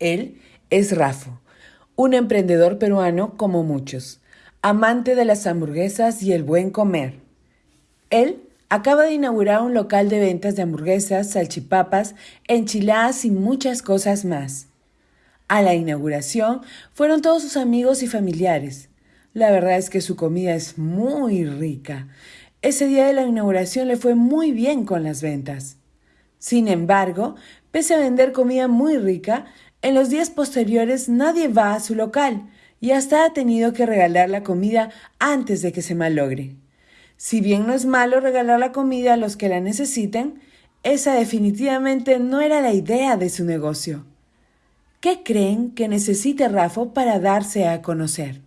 Él es Rafo, un emprendedor peruano como muchos, amante de las hamburguesas y el buen comer. Él acaba de inaugurar un local de ventas de hamburguesas, salchipapas, enchiladas y muchas cosas más. A la inauguración fueron todos sus amigos y familiares. La verdad es que su comida es muy rica. Ese día de la inauguración le fue muy bien con las ventas. Sin embargo, pese a vender comida muy rica, en los días posteriores nadie va a su local y hasta ha tenido que regalar la comida antes de que se malogre. Si bien no es malo regalar la comida a los que la necesiten, esa definitivamente no era la idea de su negocio. ¿Qué creen que necesite Rafa para darse a conocer?